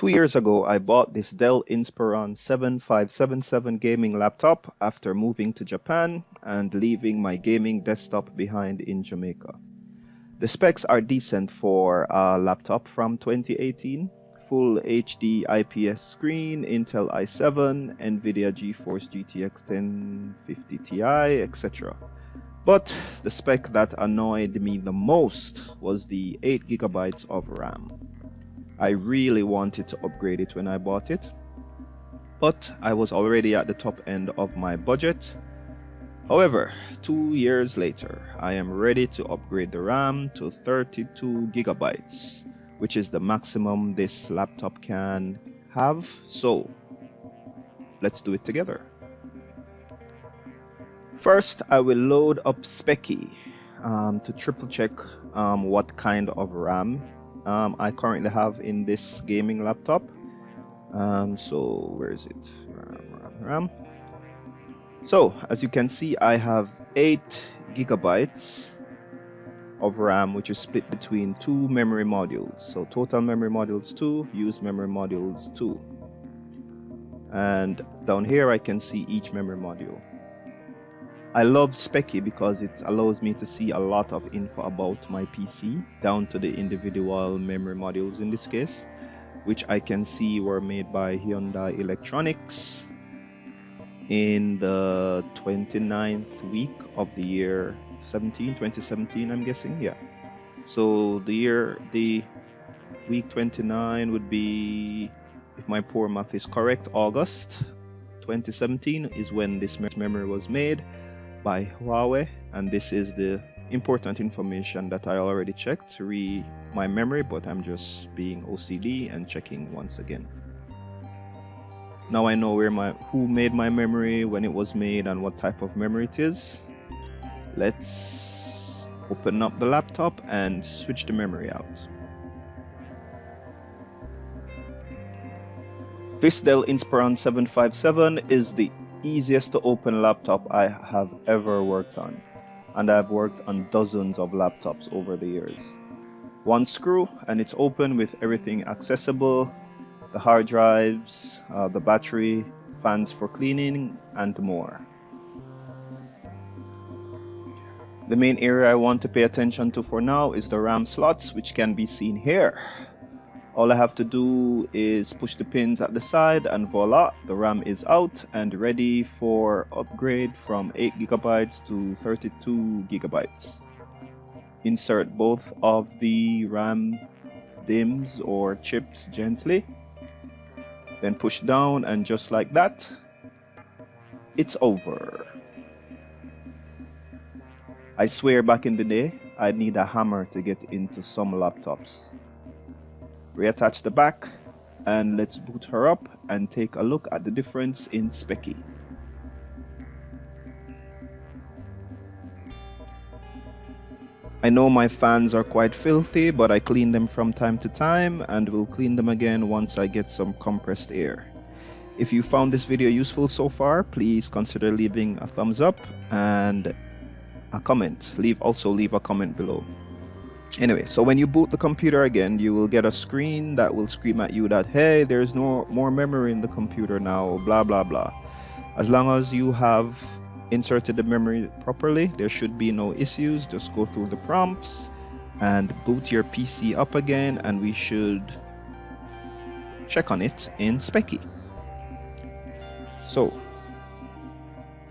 Two years ago, I bought this Dell Inspiron 7577 gaming laptop after moving to Japan and leaving my gaming desktop behind in Jamaica. The specs are decent for a laptop from 2018. Full HD IPS screen, Intel i7, NVIDIA GeForce GTX 1050 Ti, etc. But the spec that annoyed me the most was the 8GB of RAM. I really wanted to upgrade it when I bought it, but I was already at the top end of my budget. However, two years later, I am ready to upgrade the RAM to 32 gigabytes, which is the maximum this laptop can have. So, let's do it together. First, I will load up Speccy um, to triple check um, what kind of RAM um, I currently have in this gaming laptop. Um, so where is it? RAM, RAM, RAM. So as you can see, I have eight gigabytes of RAM, which is split between two memory modules. So total memory modules two, used memory modules two. And down here, I can see each memory module. I love Speccy because it allows me to see a lot of info about my PC, down to the individual memory modules in this case, which I can see were made by Hyundai Electronics in the 29th week of the year 17, 2017, I'm guessing, yeah. So the year, the week 29 would be, if my poor math is correct, August 2017 is when this memory was made by Huawei and this is the important information that I already checked read my memory but I'm just being OCD and checking once again. Now I know where my who made my memory, when it was made and what type of memory it is. Let's open up the laptop and switch the memory out. This Dell Inspiron 757 is the easiest to open laptop I have ever worked on and I've worked on dozens of laptops over the years. One screw and it's open with everything accessible, the hard drives, uh, the battery, fans for cleaning and more. The main area I want to pay attention to for now is the RAM slots which can be seen here. All I have to do is push the pins at the side and voila, the RAM is out and ready for upgrade from 8 gigabytes to 32 gigabytes. Insert both of the RAM DIMMs or chips gently, then push down and just like that, it's over. I swear back in the day, I'd need a hammer to get into some laptops reattach the back and let's boot her up and take a look at the difference in Speccy. I know my fans are quite filthy but I clean them from time to time and will clean them again once I get some compressed air. If you found this video useful so far, please consider leaving a thumbs up and a comment. Leave Also leave a comment below. Anyway, so when you boot the computer again, you will get a screen that will scream at you that, hey, there's no more memory in the computer now, blah, blah, blah. As long as you have inserted the memory properly, there should be no issues. Just go through the prompts and boot your PC up again, and we should check on it in Speccy. So,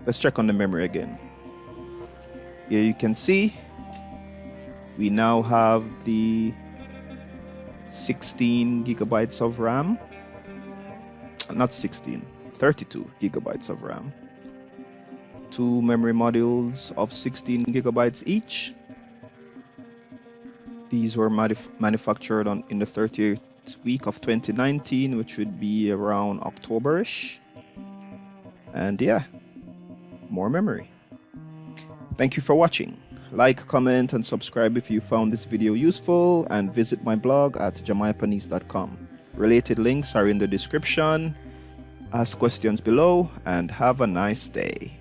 let's check on the memory again. Here you can see we now have the 16 gigabytes of RAM. Not 16 32 gigabytes of RAM. Two memory modules of 16 gigabytes each. These were manufactured on in the 30th week of 2019 which would be around Octoberish. And yeah more memory. Thank you for watching like, comment, and subscribe if you found this video useful, and visit my blog at jamaipanese.com. Related links are in the description. Ask questions below, and have a nice day.